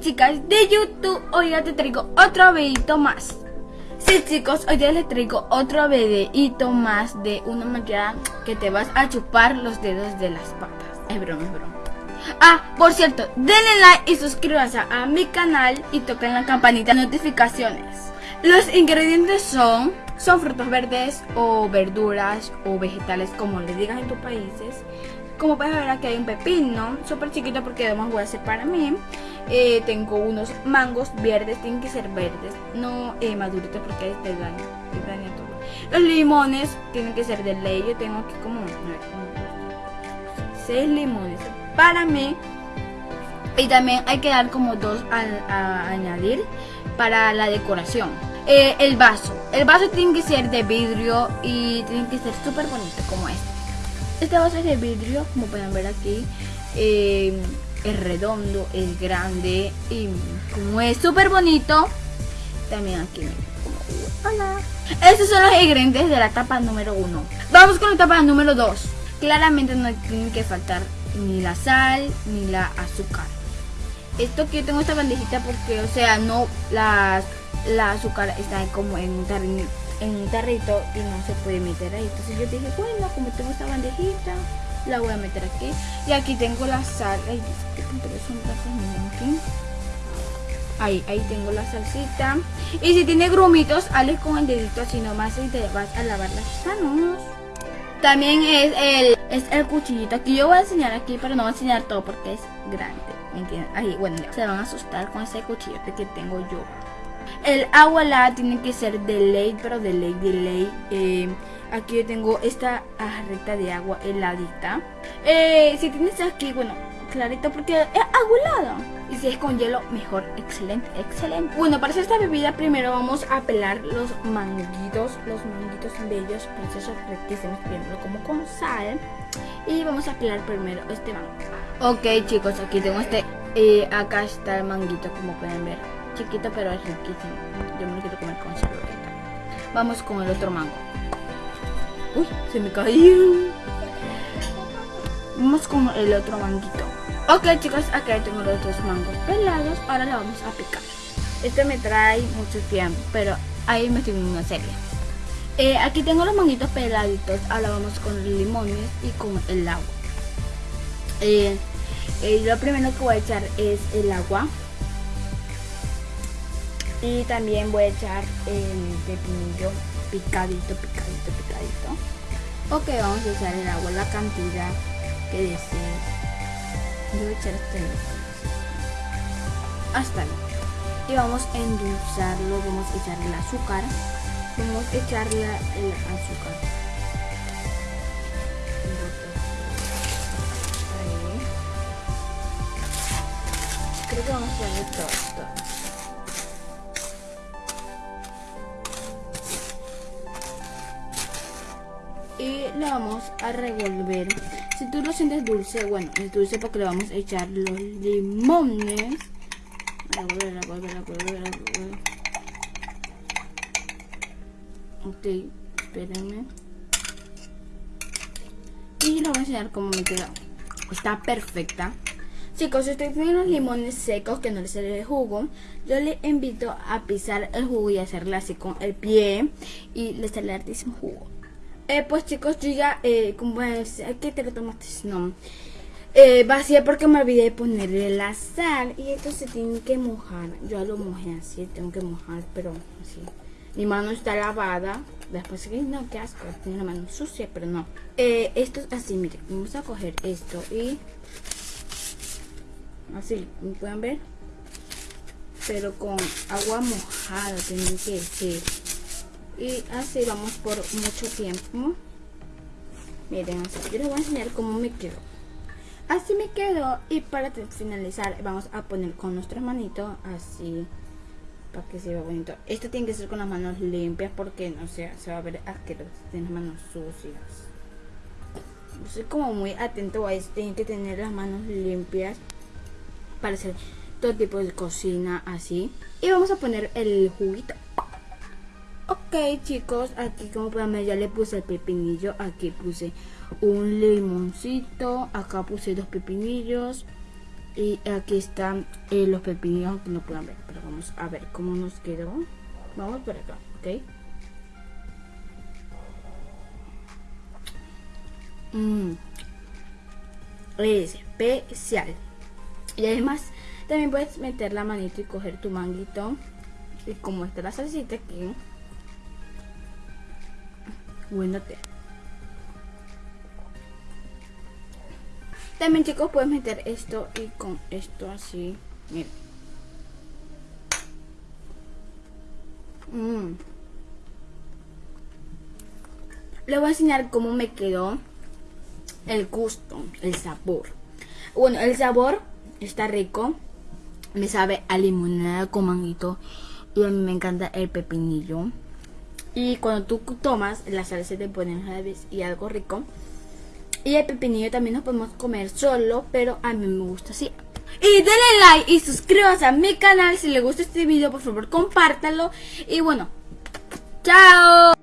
chicas de YouTube, hoy ya te traigo otro videito más. Sí chicos, hoy ya les traigo otro videito más de una manera que te vas a chupar los dedos de las patas. Es broma, es broma. Ah, por cierto, denle like y suscríbanse a mi canal y toquen la campanita de notificaciones. Los ingredientes son, son frutos verdes o verduras o vegetales como le digas en tus países. Como puedes ver aquí hay un pepino, súper chiquito porque además voy a hacer para mí. Eh, tengo unos mangos verdes, tienen que ser verdes, no eh, maduritos porque este daño, te daña todo. Los limones tienen que ser de ley, yo tengo aquí como 6 limones para mí. Y también hay que dar como dos a, añadir para la decoración. Eh, el vaso, el vaso tiene que ser de vidrio y tiene que ser súper bonito como este. Este vaso es de vidrio, como pueden ver aquí. Es redondo, es grande y como es súper bonito, también aquí como, hola. Estos son los ingredientes de la tapa número uno. Vamos con la tapa número 2. Claramente no tienen que faltar ni la sal ni la azúcar. Esto que yo tengo esta bandejita porque, o sea, no la, la azúcar está como en un tarrito en un tarrito y no se puede meter ahí. Entonces yo dije, bueno, como tengo esta bandejita, la voy a meter aquí. Y aquí tengo la sal. Ay, Ahí, ahí tengo la salsita. Y si tiene grumitos, hazle con el dedito así nomás y te vas a lavar las manos. También es el, es el cuchillito. Aquí yo voy a enseñar aquí, pero no voy a enseñar todo porque es grande. ¿Me entienden? Ahí, bueno, se van a asustar con ese cuchillo que tengo yo. El agua la tiene que ser de ley, pero de ley, de ley. Eh, aquí yo tengo esta jarrita de agua heladita. Eh, si tienes aquí, bueno, clarito porque es agua helada. Y si es con hielo, mejor. Excelente, excelente. Bueno, para hacer esta bebida primero vamos a pelar los manguitos, los manguitos bellos, preciosos, riquísimos, primero como con sal. Y vamos a pelar primero este mango. Ok chicos, aquí tengo este, eh, acá está el manguito como pueden ver chiquito pero es riquísimo. Yo me lo quiero comer con cebollita. Vamos con el otro mango. Uy, se me cayó. Vamos con el otro manguito. Ok chicos, acá tengo los dos mangos pelados. Ahora la vamos a picar. Este me trae mucho tiempo, pero ahí me estoy una serie. Eh, aquí tengo los manguitos peladitos. Ahora vamos con los limones y con el agua. Eh, eh, lo primero que voy a echar es el agua y también voy a echar el pepinillo picadito, picadito, picadito. Ok, vamos a echar el agua, la cantidad que desees. Yo voy a echar este hasta ahí. Y vamos a endulzarlo, vamos a echarle el azúcar. Vamos a echarle el azúcar. Creo que vamos a echarle todo, todo. Y la vamos a revolver. Si tú lo sientes dulce, bueno, es dulce porque le vamos a echar los limones. Revolver, revolver, revolver. Ok, espérenme. Y lo voy a enseñar cómo me queda. Está perfecta. Chicos, si ustedes tienen los limones secos que no les sale el jugo, yo les invito a pisar el jugo y hacerle así con el pie y les sale hartísimo jugo. Eh, pues chicos, yo ya, eh, como es, que te lo tomaste, no. Eh, vacía porque me olvidé de ponerle la sal y esto se tiene que mojar. Yo lo mojé así, tengo que mojar, pero así. Mi mano está lavada. Después no, qué asco, tiene la mano sucia, pero no. Eh, esto es así, miren, vamos a coger esto y así, ¿me pueden ver? Pero con agua mojada, tienen que ser y así vamos por mucho tiempo. Miren así yo les voy a enseñar cómo me quedó. Así me quedó. Y para finalizar vamos a poner con nuestras manitos así para que se vea bonito. Esto tiene que ser con las manos limpias porque no sé se va a ver asqueroso tiene las manos sucias. Soy como muy atento a esto. Tienen que tener las manos limpias para hacer todo tipo de cocina así. Y vamos a poner el juguito Ok chicos, aquí como pueden ver ya le puse el pepinillo, aquí puse un limoncito, acá puse dos pepinillos Y aquí están eh, los pepinillos que no puedan ver. Pero vamos a ver cómo nos quedó. Vamos por acá, ¿ok? Mmm. especial. Y además también puedes meter la manito y coger tu manguito. Y como está la salsita aquí. Bueno, te. También chicos puedes meter esto y con esto así. Miren. Mm. Le voy a enseñar cómo me quedó el gusto, el sabor. Bueno, el sabor está rico. Me sabe a limonada con manguito. Y a mí me encanta el pepinillo. Y cuando tú tomas, la salsa te pone y algo rico. Y el pepinillo también lo podemos comer solo, pero a mí me gusta así. Y denle like y suscríbanse a mi canal. Si les gusta este video, por favor, compártalo. Y bueno, chao.